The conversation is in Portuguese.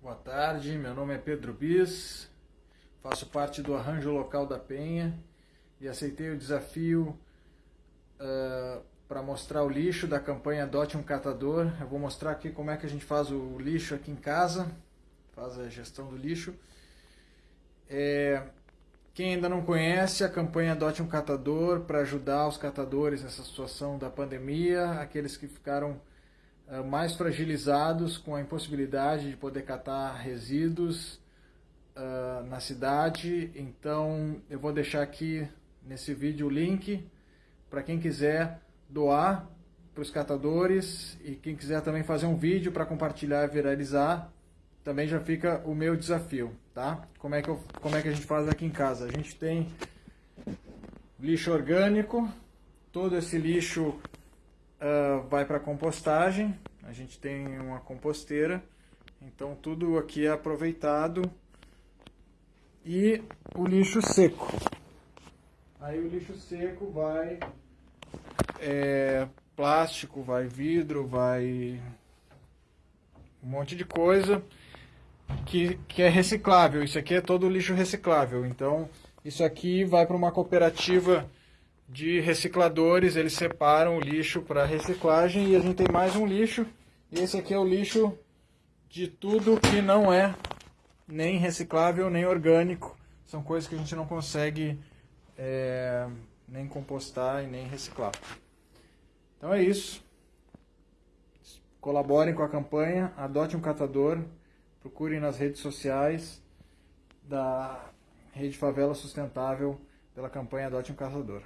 Boa tarde, meu nome é Pedro Bis, faço parte do Arranjo Local da Penha e aceitei o desafio uh, para mostrar o lixo da campanha Adote um Catador. Eu vou mostrar aqui como é que a gente faz o lixo aqui em casa, faz a gestão do lixo. É, quem ainda não conhece, a campanha Adote um Catador para ajudar os catadores nessa situação da pandemia, aqueles que ficaram mais fragilizados com a impossibilidade de poder catar resíduos uh, na cidade. Então eu vou deixar aqui nesse vídeo o link para quem quiser doar para os catadores e quem quiser também fazer um vídeo para compartilhar e viralizar também já fica o meu desafio, tá? Como é que, eu, como é que a gente faz aqui em casa? A gente tem lixo orgânico, todo esse lixo uh, vai para compostagem, a gente tem uma composteira, então tudo aqui é aproveitado. E o lixo seco. Aí o lixo seco vai é, plástico, vai vidro, vai um monte de coisa que, que é reciclável. Isso aqui é todo lixo reciclável. Então, isso aqui vai para uma cooperativa de recicladores. Eles separam o lixo para reciclagem e a gente tem mais um lixo. E esse aqui é o lixo de tudo que não é nem reciclável nem orgânico. São coisas que a gente não consegue é, nem compostar e nem reciclar. Então é isso. Colaborem com a campanha, adote um catador, procurem nas redes sociais da Rede Favela Sustentável pela campanha Adote um Caçador.